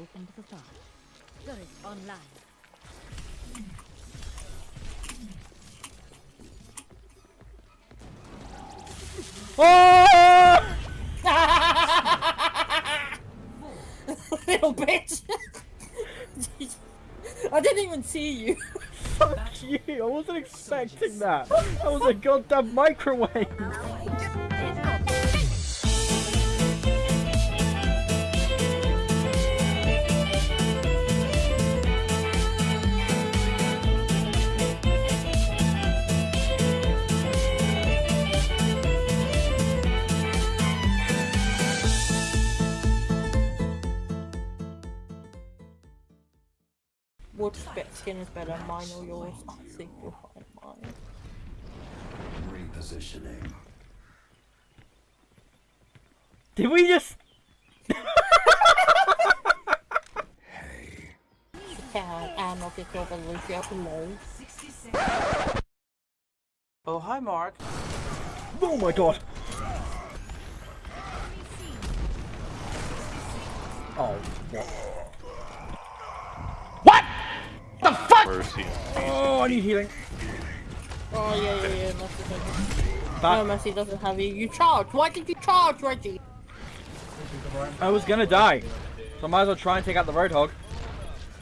Open to the far. Turret online. Oh! Little bitch! I didn't even see you. Fuck you! I wasn't expecting that. That was a goddamn microwave. Which bit skin is better, mine or yours? I think you'll find mine. Repositioning. Did we just? Hey. Can and not get killed by the below. Oh, hi, Mark. Oh my god! Oh, what? Mercy. Oh, I need healing. Oh yeah, yeah, yeah, Mercy doesn't. Back. No, Mercy doesn't have you. You charged! Why did you charge, Reggie? I was gonna die, so I might as well try and take out the Roadhog.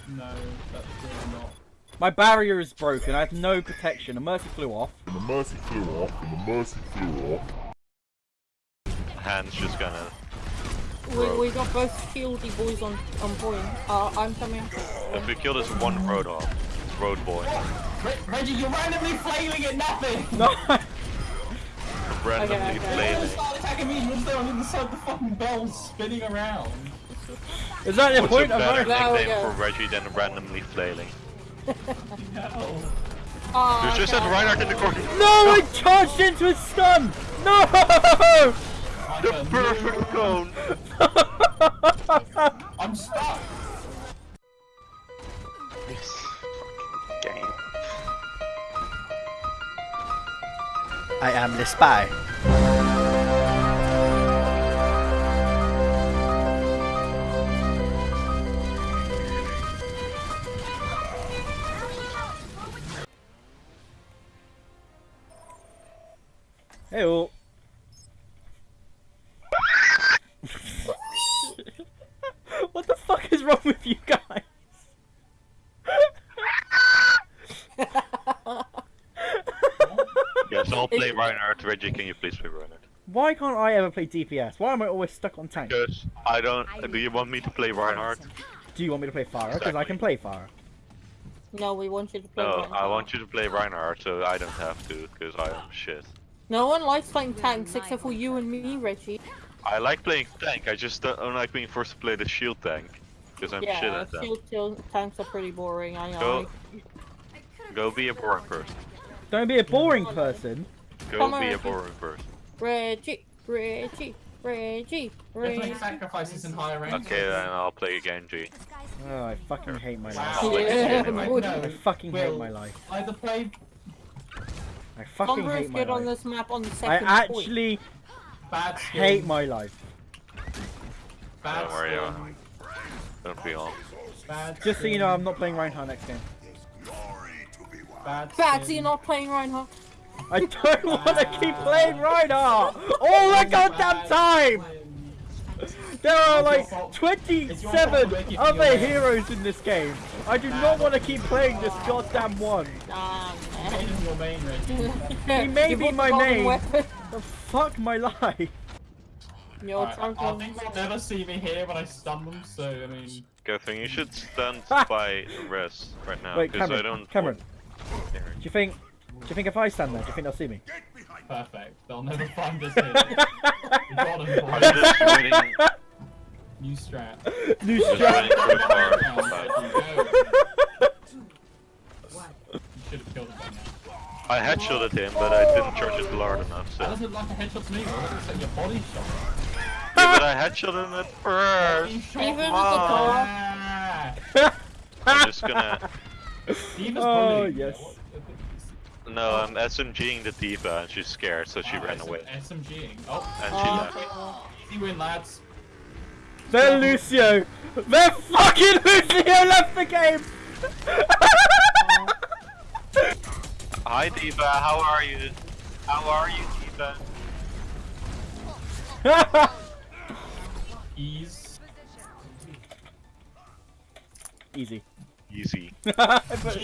No, that's really not. My barrier is broken. I have no protection. The mercy flew off. And the mercy flew off, and the mercy flew off. Hand's just gonna. We, we got both shieldy boys on on point. Uh, I'm coming. If we kill this one road off, road boy, Re Reggie, you're randomly flailing at nothing! No. randomly okay. Don't flailing. start attacking me once they're on the inside the fucking bell spinning around. Is that the What's a point of better my... Nickname go. for Reggie than randomly flailing? No. Oh, There's just okay. that Reinhardt in the corner. No, I charged into a stun. No. The perfect cone. I'm stuck! I am the spy. Hey, what the fuck is wrong with you guys? Yeah, so I'll play Reinhardt. Reggie, can you please play Reinhardt? Why can't I ever play DPS? Why am I always stuck on tank? Because I don't. Do you want me to play Reinhardt? Do you want me to play Pharah? Because I can play Pharah. No, we want you to play. No, Reinhardt. I want you to play Reinhardt, so I don't have to, because I am shit. No one likes playing tanks except for you and me, Reggie. I like playing tank. I just don't like being forced to play the shield tank, because I'm shit at that. shield shield tanks are pretty boring. I know. Go, go be a boring person. Don't be a boring person. Go Come on, be a Reggie. boring person. Reggie, Reggie, Reggie, Definitely Reggie. sacrifices in higher ranks. Okay, then I'll play Genji. Oh, I fucking hate my life. Wow. Yeah, Like. I fucking hate Will, my life. Either play I fucking Sombra is hate my good on this map on the second point. actually bad skin. hate my life. bad Don't worry, skin, uh, Don't be all. Bad Just so you know, I'm not playing Reinhardt next game. Bad Bad, so you're not playing Reinhardt. I don't want to keep playing Reinhardt all the goddamn time. There are like It's your fault 27 other heroes in this game. I do not want to keep playing this goddamn one. Nah, Made man. in your main, Reggie. He may be my main. weapon. Fuck my life. You're Alright, I, I trying think they'll never see me here when I stun them, so I mean... Good thing you should stand by rest right now, because I don't. Cameron, do you think? Do you think if I stand there, do you think they'll see me? Perfect. They'll never find us here. we got 'em, I'm boys. just waiting. New strat. New Just strat. waiting for the. You should have killed him by now. I headshotted him, but I didn't charge it hard enough. That So. doesn't look like a headshot to me, bro. It looks like your body shot. Yeah, but I headshot him at first. Even at the Ah! I'm just gonna. D.Va's Oh, bullying you. yes. What- No, I'm SMGing the D.Va, and she's scared, so she Ah, ran SM away. SMGing. Oh, And Oh. she left. easy win, lads. Then Lucio. Then fucking Lucio left the game. Hi D.Va, how are you? How are you, D.Va? Ease. Easy. Easy. oh, but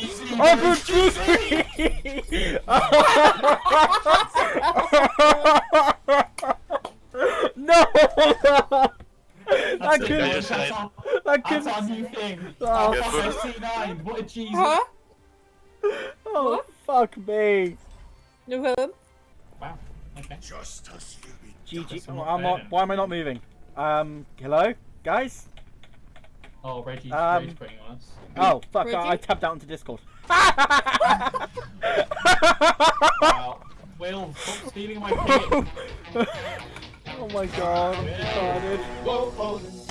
no! That's I it, couldn't. guys. That's our, I that's couldn't. our new thing. Oh, Oh, fuck. C9. What a Jesus. Huh? Oh, fuck me. No problem. Wow. Okay. Justice GG. Oh, I'm not, then. why am I not moving? Um, hello? Guys? Oh, Reggie's Um, rage quitting on us. Oh, fuck, I, Reggie? I tapped out into Discord. Wow. Will, stop stealing my pick. oh my god, I'm retarded. Whoa, whoa.